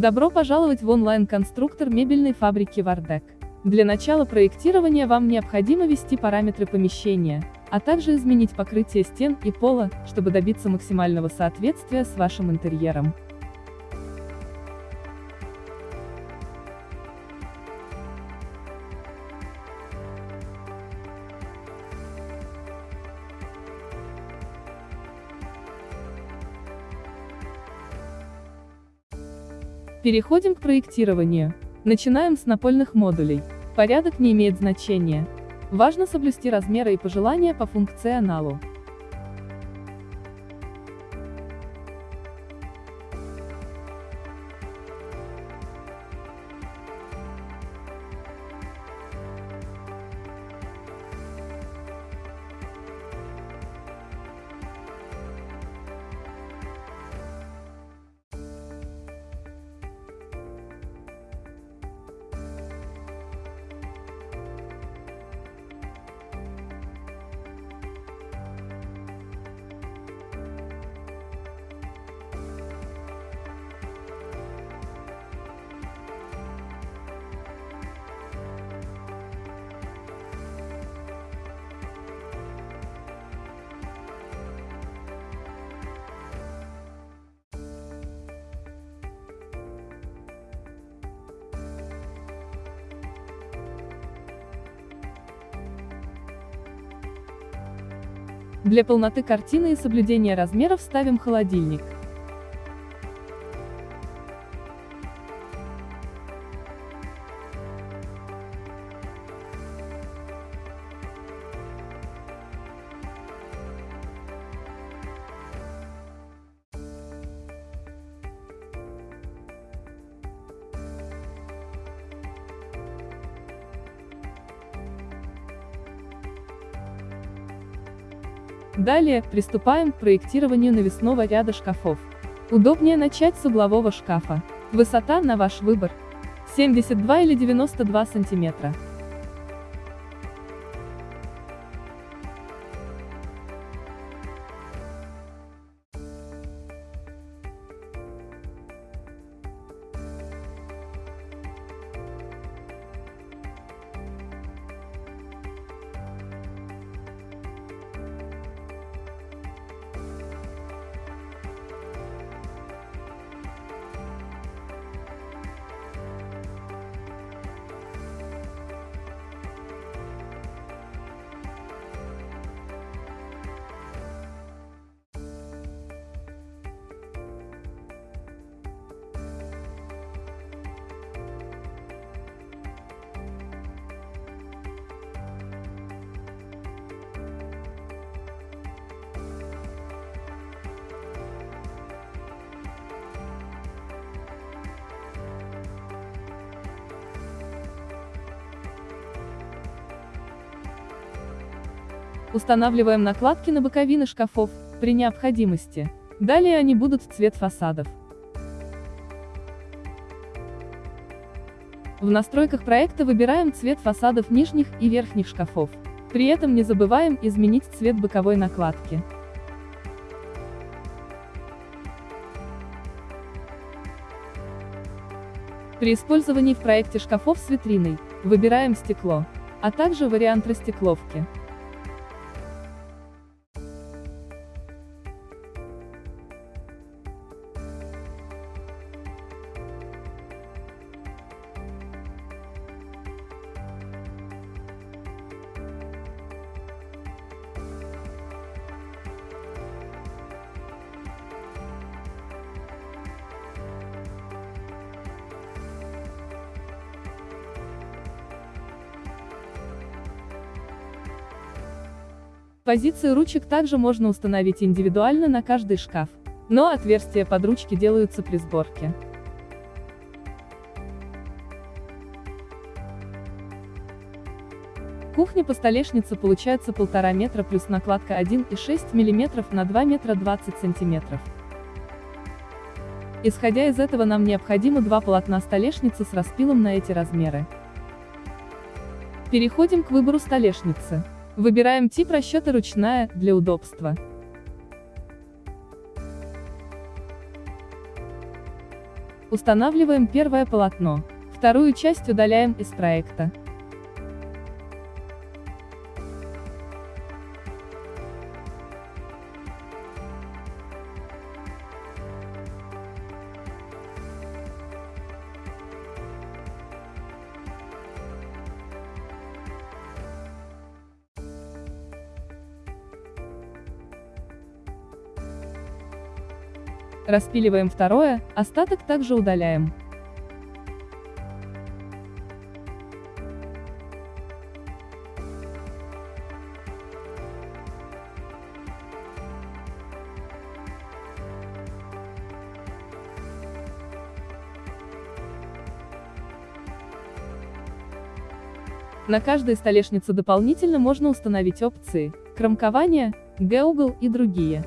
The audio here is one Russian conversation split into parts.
Добро пожаловать в онлайн-конструктор мебельной фабрики Вардек. Для начала проектирования вам необходимо ввести параметры помещения, а также изменить покрытие стен и пола, чтобы добиться максимального соответствия с вашим интерьером. Переходим к проектированию. Начинаем с напольных модулей. Порядок не имеет значения. Важно соблюсти размеры и пожелания по функционалу. Для полноты картины и соблюдения размеров ставим холодильник. Далее, приступаем к проектированию навесного ряда шкафов. Удобнее начать с углового шкафа. Высота на ваш выбор. 72 или 92 сантиметра. Устанавливаем накладки на боковины шкафов, при необходимости. Далее они будут в цвет фасадов. В настройках проекта выбираем цвет фасадов нижних и верхних шкафов. При этом не забываем изменить цвет боковой накладки. При использовании в проекте шкафов с витриной, выбираем стекло, а также вариант растекловки. Позиции ручек также можно установить индивидуально на каждый шкаф, но отверстия под ручки делаются при сборке. Кухня по столешнице получается 1,5 метра плюс накладка 1,6 мм на 2 метра 20 сантиметров. Исходя из этого нам необходимо два полотна столешницы с распилом на эти размеры. Переходим к выбору столешницы. Выбираем тип расчета ручная, для удобства. Устанавливаем первое полотно. Вторую часть удаляем из проекта. Распиливаем второе, остаток также удаляем. На каждой столешнице дополнительно можно установить опции, кромкование, G-угол и другие.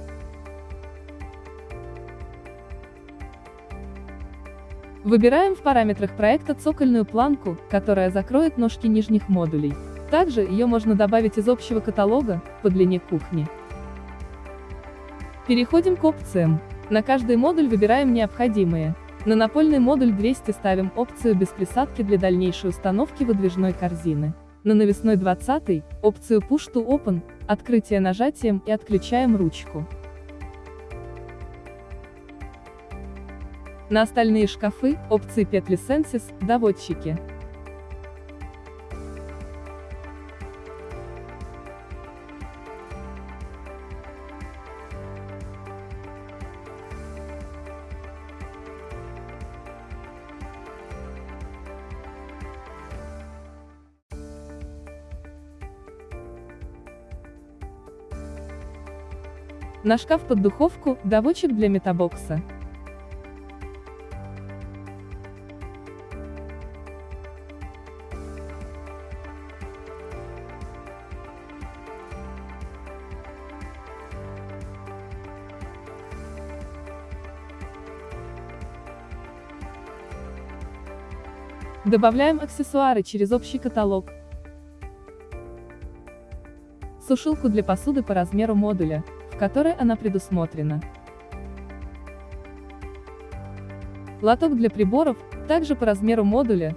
Выбираем в параметрах проекта цокольную планку, которая закроет ножки нижних модулей. Также ее можно добавить из общего каталога, по длине кухни. Переходим к опциям. На каждый модуль выбираем необходимые. На напольный модуль 200 ставим опцию без присадки для дальнейшей установки выдвижной корзины. На навесной 20 опцию Push to Open, открытие нажатием и отключаем ручку. На остальные шкафы, опции петли Sensis, доводчики. На шкаф под духовку, доводчик для метабокса. Добавляем аксессуары через общий каталог. Сушилку для посуды по размеру модуля, в которой она предусмотрена. Лоток для приборов, также по размеру модуля.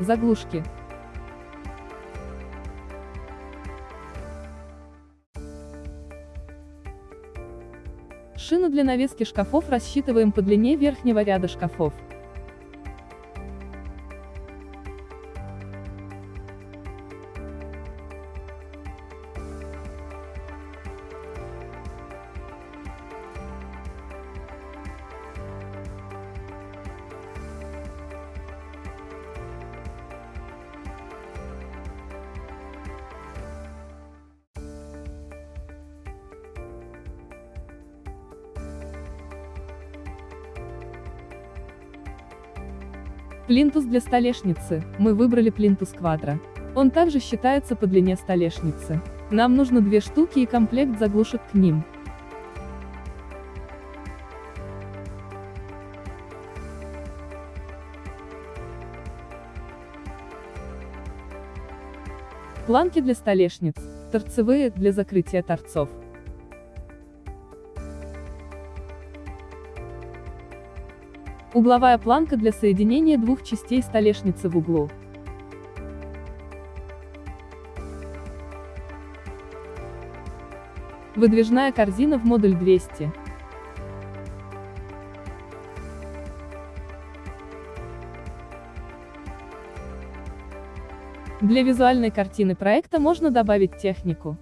Заглушки. Шину для навески шкафов рассчитываем по длине верхнего ряда шкафов. Плинтус для столешницы. Мы выбрали плинтус квадро. Он также считается по длине столешницы. Нам нужно две штуки и комплект заглушек к ним. Планки для столешниц, торцевые, для закрытия торцов. Угловая планка для соединения двух частей столешницы в углу. Выдвижная корзина в модуль 200. Для визуальной картины проекта можно добавить технику.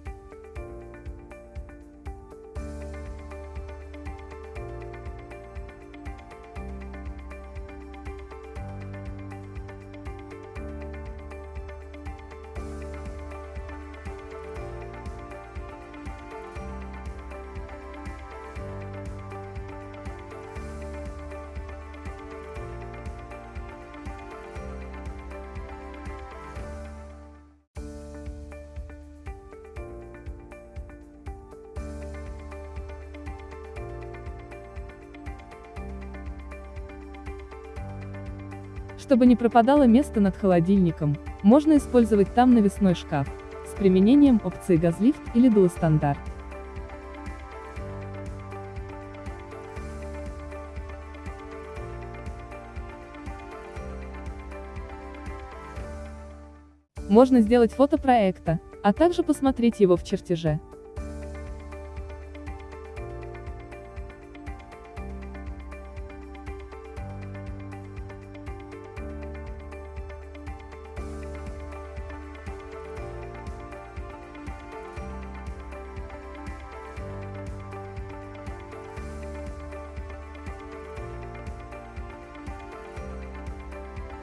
Чтобы не пропадало место над холодильником, Можно использовать там навесной шкаф, с применением опции газлифт или дуостандарт. Можно сделать фото проекта, а также посмотреть его в чертеже.